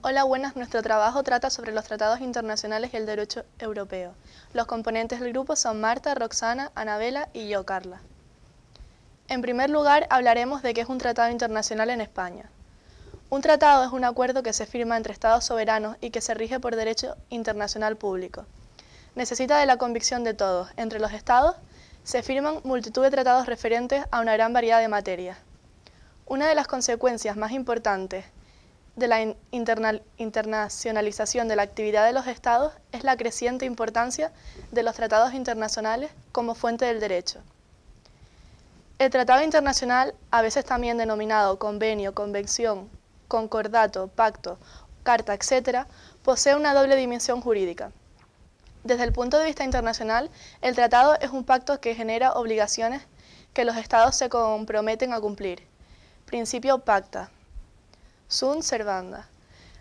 Hola, buenas. Nuestro trabajo trata sobre los tratados internacionales y el derecho europeo. Los componentes del grupo son Marta, Roxana, Anabela y yo, Carla. En primer lugar, hablaremos de qué es un tratado internacional en España. Un tratado es un acuerdo que se firma entre estados soberanos y que se rige por derecho internacional público. Necesita de la convicción de todos. Entre los estados se firman multitud de tratados referentes a una gran variedad de materias. Una de las consecuencias más importantes de la internacionalización de la actividad de los Estados es la creciente importancia de los tratados internacionales como fuente del derecho. El tratado internacional, a veces también denominado convenio, convención, concordato, pacto, carta, etc., posee una doble dimensión jurídica. Desde el punto de vista internacional, el tratado es un pacto que genera obligaciones que los Estados se comprometen a cumplir. Principio pacta. Sunt servanda.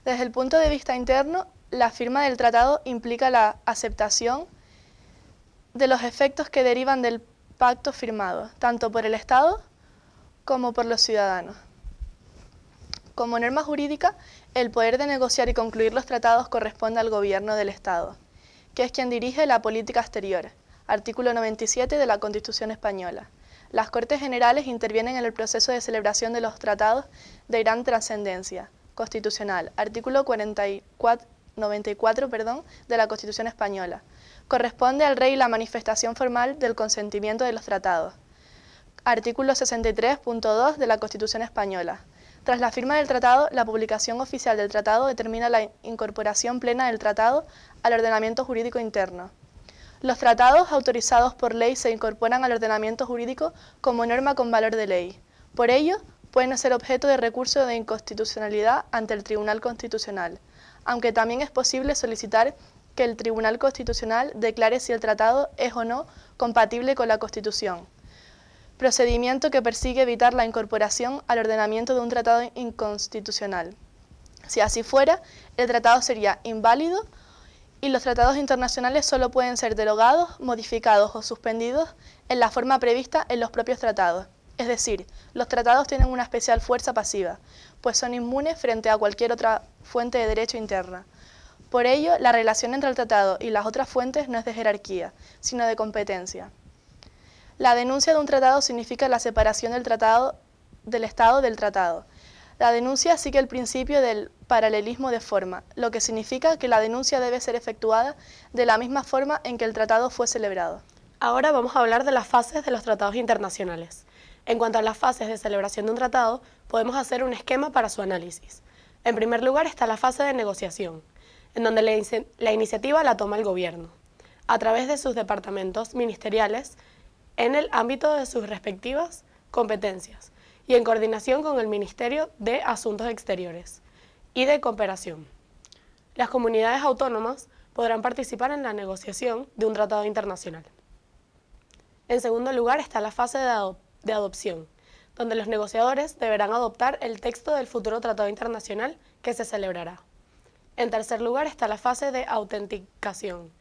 Desde el punto de vista interno, la firma del tratado implica la aceptación de los efectos que derivan del pacto firmado, tanto por el Estado como por los ciudadanos. Como norma jurídica, el poder de negociar y concluir los tratados corresponde al gobierno del Estado, que es quien dirige la política exterior, artículo 97 de la Constitución Española. Las Cortes Generales intervienen en el proceso de celebración de los tratados de gran trascendencia constitucional, artículo 44, 94 perdón, de la Constitución Española. Corresponde al rey la manifestación formal del consentimiento de los tratados. Artículo 63.2 de la Constitución Española. Tras la firma del tratado, la publicación oficial del tratado determina la incorporación plena del tratado al ordenamiento jurídico interno. Los tratados autorizados por ley se incorporan al ordenamiento jurídico como norma con valor de ley. Por ello, pueden ser objeto de recurso de inconstitucionalidad ante el Tribunal Constitucional, aunque también es posible solicitar que el Tribunal Constitucional declare si el tratado es o no compatible con la Constitución, procedimiento que persigue evitar la incorporación al ordenamiento de un tratado inconstitucional. Si así fuera, el tratado sería inválido y los tratados internacionales solo pueden ser derogados, modificados o suspendidos en la forma prevista en los propios tratados. Es decir, los tratados tienen una especial fuerza pasiva, pues son inmunes frente a cualquier otra fuente de derecho interna. Por ello, la relación entre el tratado y las otras fuentes no es de jerarquía, sino de competencia. La denuncia de un tratado significa la separación del, tratado, del Estado del tratado, la denuncia sigue el principio del paralelismo de forma, lo que significa que la denuncia debe ser efectuada de la misma forma en que el tratado fue celebrado. Ahora vamos a hablar de las fases de los tratados internacionales. En cuanto a las fases de celebración de un tratado, podemos hacer un esquema para su análisis. En primer lugar está la fase de negociación, en donde la, la iniciativa la toma el gobierno, a través de sus departamentos ministeriales, en el ámbito de sus respectivas competencias, y en coordinación con el Ministerio de Asuntos Exteriores y de Cooperación. Las comunidades autónomas podrán participar en la negociación de un tratado internacional. En segundo lugar está la fase de, adopción, donde los negociadores deberán adoptar el texto del futuro tratado internacional que se celebrará. En tercer lugar está la fase de autenticación.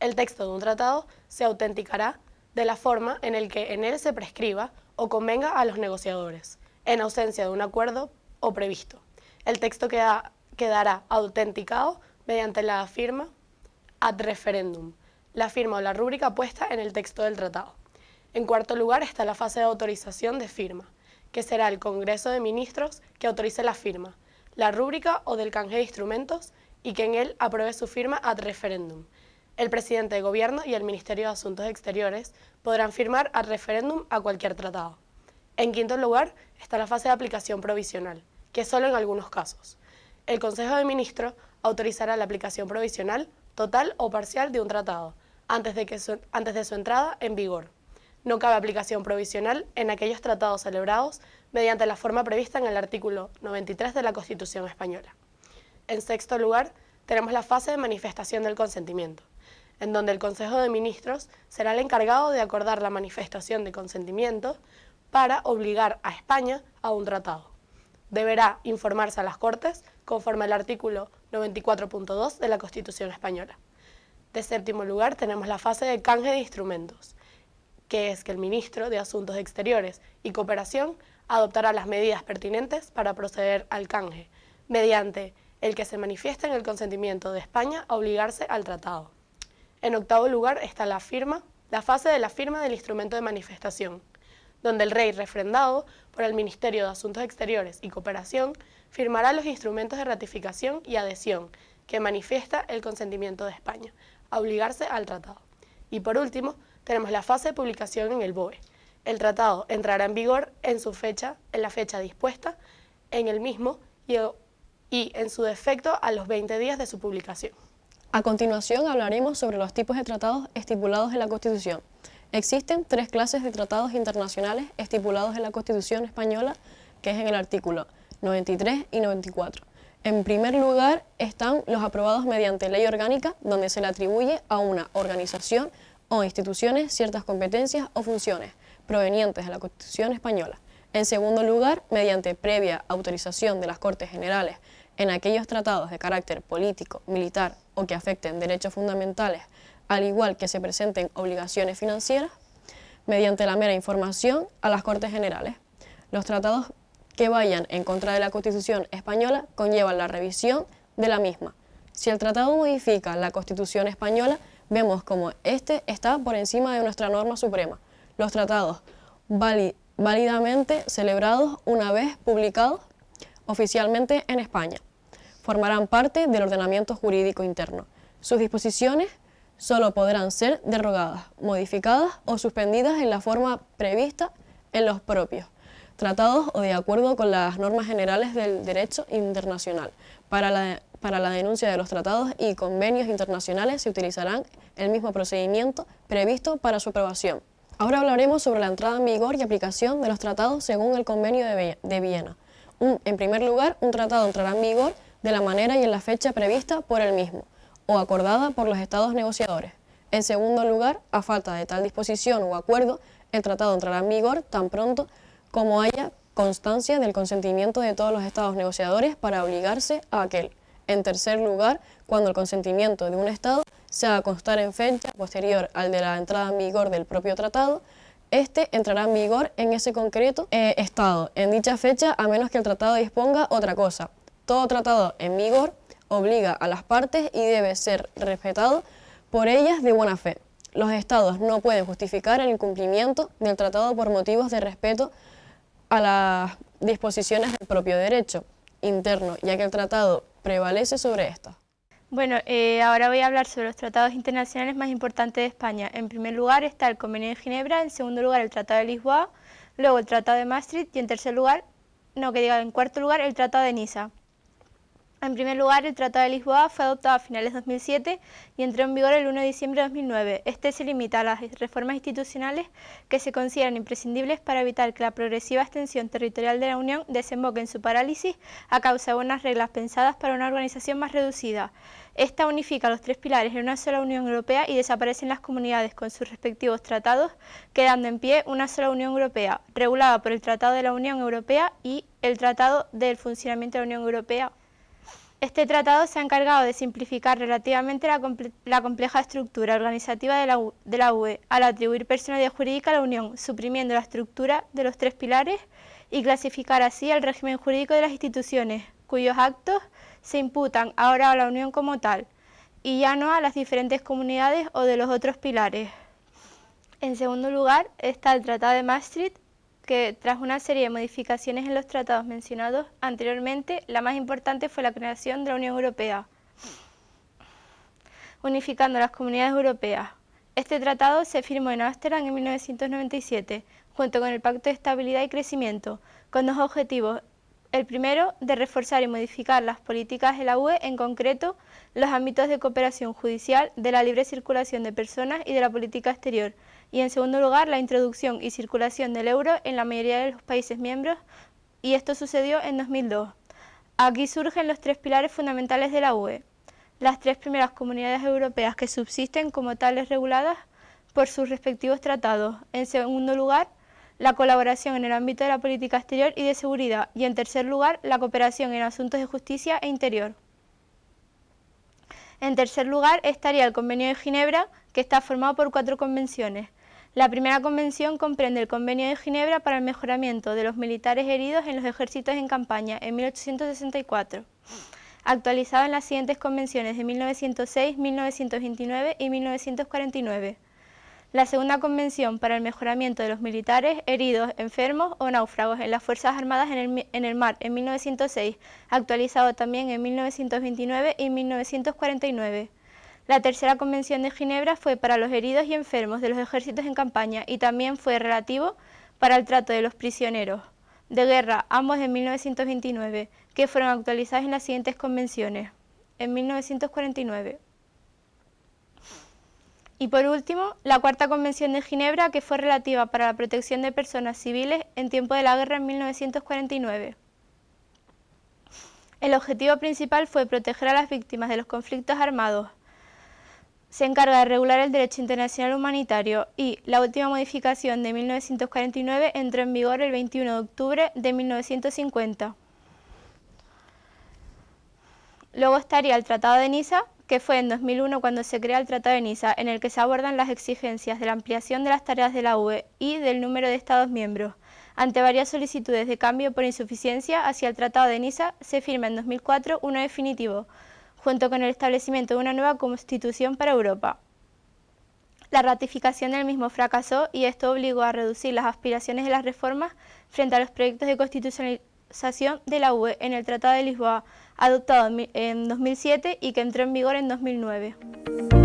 El texto de un tratado se autenticará de la forma en el que en él se prescriba o convenga a los negociadores, en ausencia de un acuerdo o previsto. El texto quedará autenticado mediante la firma ad referendum, la firma o la rúbrica puesta en el texto del tratado. En cuarto lugar está la fase de autorización de firma, que será el Congreso de Ministros que autorice la firma, la rúbrica o del canje de instrumentos y que en él apruebe su firma ad referendum. El presidente de gobierno y el Ministerio de Asuntos Exteriores podrán firmar ad referéndum a cualquier tratado. En quinto lugar está la fase de aplicación provisional, que solo en algunos casos. El Consejo de Ministros autorizará la aplicación provisional, total o parcial de un tratado, antes de, que antes de su entrada en vigor. No cabe aplicación provisional en aquellos tratados celebrados mediante la forma prevista en el artículo 93 de la Constitución Española. En sexto lugar, tenemos la fase de manifestación del consentimiento en donde el Consejo de Ministros será el encargado de acordar la manifestación de consentimiento para obligar a España a un tratado. Deberá informarse a las Cortes conforme al artículo 94.2 de la Constitución Española. De séptimo lugar tenemos la fase de canje de instrumentos, que es que el Ministro de Asuntos Exteriores y Cooperación adoptará las medidas pertinentes para proceder al canje, mediante el que se manifiesta en el consentimiento de España a obligarse al tratado. En octavo lugar está la firma, la fase de la firma del instrumento de manifestación, donde el rey refrendado por el Ministerio de Asuntos Exteriores y Cooperación firmará los instrumentos de ratificación y adhesión que manifiesta el consentimiento de España a obligarse al tratado. Y por último, tenemos la fase de publicación en el BOE. El tratado entrará en vigor en su fecha, en la fecha dispuesta en el mismo y, y en su defecto a los 20 días de su publicación. A continuación hablaremos sobre los tipos de tratados estipulados en la Constitución. Existen tres clases de tratados internacionales estipulados en la Constitución española, que es en el artículo 93 y 94. En primer lugar están los aprobados mediante ley orgánica, donde se le atribuye a una organización o instituciones ciertas competencias o funciones provenientes de la Constitución española. En segundo lugar, mediante previa autorización de las Cortes Generales en aquellos tratados de carácter político, militar o que afecten derechos fundamentales, al igual que se presenten obligaciones financieras, mediante la mera información a las Cortes Generales. Los tratados que vayan en contra de la Constitución española conllevan la revisión de la misma. Si el tratado modifica la Constitución española, vemos como este está por encima de nuestra norma suprema. Los tratados válidamente celebrados una vez publicados oficialmente en España formarán parte del ordenamiento jurídico interno. Sus disposiciones solo podrán ser derogadas, modificadas o suspendidas en la forma prevista en los propios tratados o de acuerdo con las normas generales del derecho internacional. Para la, para la denuncia de los tratados y convenios internacionales se utilizarán el mismo procedimiento previsto para su aprobación. Ahora hablaremos sobre la entrada en vigor y aplicación de los tratados según el convenio de Viena. en primer lugar, un tratado entrará en vigor de la manera y en la fecha prevista por el mismo, o acordada por los estados negociadores. En segundo lugar, a falta de tal disposición o acuerdo, el tratado entrará en vigor tan pronto como haya constancia del consentimiento de todos los estados negociadores para obligarse a aquel. En tercer lugar, cuando el consentimiento de un estado se haga constar en fecha posterior al de la entrada en vigor del propio tratado, este entrará en vigor en ese concreto eh, estado en dicha fecha a menos que el tratado disponga otra cosa, todo tratado en vigor obliga a las partes y debe ser respetado por ellas de buena fe. Los estados no pueden justificar el incumplimiento del tratado por motivos de respeto a las disposiciones del propio derecho interno, ya que el tratado prevalece sobre esto. Bueno, eh, ahora voy a hablar sobre los tratados internacionales más importantes de España. En primer lugar está el Convenio de Ginebra, en segundo lugar el Tratado de Lisboa, luego el Tratado de Maastricht y en tercer lugar, no que diga, en cuarto lugar el Tratado de Niza. En primer lugar, el Tratado de Lisboa fue adoptado a finales de 2007 y entró en vigor el 1 de diciembre de 2009. Este se limita a las reformas institucionales que se consideran imprescindibles para evitar que la progresiva extensión territorial de la Unión desemboque en su parálisis a causa de unas reglas pensadas para una organización más reducida. Esta unifica los tres pilares en una sola Unión Europea y desaparecen las comunidades con sus respectivos tratados, quedando en pie una sola Unión Europea, regulada por el Tratado de la Unión Europea y el Tratado del Funcionamiento de la Unión Europea este tratado se ha encargado de simplificar relativamente la, compleja estructura organizativa de la, UE al atribuir personalidad jurídica a la Unión, suprimiendo la estructura de los tres pilares y clasificar así el régimen jurídico de las instituciones, cuyos actos se imputan ahora a la Unión como tal, y ya no a las diferentes comunidades o de los otros pilares. En segundo lugar está el Tratado de Maastricht, que tras una serie de modificaciones en los tratados mencionados anteriormente, la más importante fue la creación de la Unión Europea, unificando las comunidades europeas. Este tratado se firmó en Ámsterdam en 1997, junto con el Pacto de Estabilidad y Crecimiento, con dos objetivos. El primero, de reforzar y modificar las políticas de la UE, en concreto, los ámbitos de cooperación judicial, de la libre circulación de personas y de la política exterior, y en segundo lugar la introducción y circulación del euro en la mayoría de los países miembros y esto sucedió en 2002. Aquí surgen los tres pilares fundamentales de la UE, las tres primeras comunidades europeas que subsisten como tales reguladas por sus respectivos tratados. En segundo lugar, la colaboración en el ámbito de la política exterior y de seguridad. Y en tercer lugar, la cooperación en asuntos de justicia e interior. En tercer lugar estaría el Convenio de Ginebra, que está formado por cuatro convenciones. La primera convención comprende el Convenio de Ginebra para el mejoramiento de los militares heridos en los ejércitos en campaña en 1864. actualizado en las siguientes convenciones de 1906, 1929 y 1949. La segunda convención para el mejoramiento de los militares, heridos, enfermos o náufragos en las Fuerzas Armadas en el, mar en 1906, actualizado también en 1929 y 1949. La tercera convención de Ginebra fue para los heridos y enfermos de los ejércitos en campaña y también fue relativo para el trato de los prisioneros de guerra, ambos en 1929, que fueron actualizados en las siguientes convenciones. En 1949. Y por último, la Cuarta Convención de Ginebra, que fue relativa para la protección de personas civiles en tiempo de la guerra en 1949. El objetivo principal fue proteger a las víctimas de los conflictos armados. Se encarga de regular el derecho internacional humanitario y la última modificación de 1949 entró en vigor el 21 de octubre de 1950. Luego estaría el Tratado de Niza, que fue en 2001 cuando se crea el Tratado de Niza, en el que se abordan las exigencias de la ampliación de las tareas de la UE y del número de Estados miembros. Ante varias solicitudes de cambio por insuficiencia hacia el Tratado de Niza, se firma en 2004 uno definitivo, junto con el establecimiento de una nueva constitución para Europa. La ratificación del mismo fracasó y esto obligó a reducir las aspiraciones de las reformas frente a los proyectos de constitucionalización de la UE en el Tratado de Lisboa, adoptado en 2007 y que entró en vigor en 2009.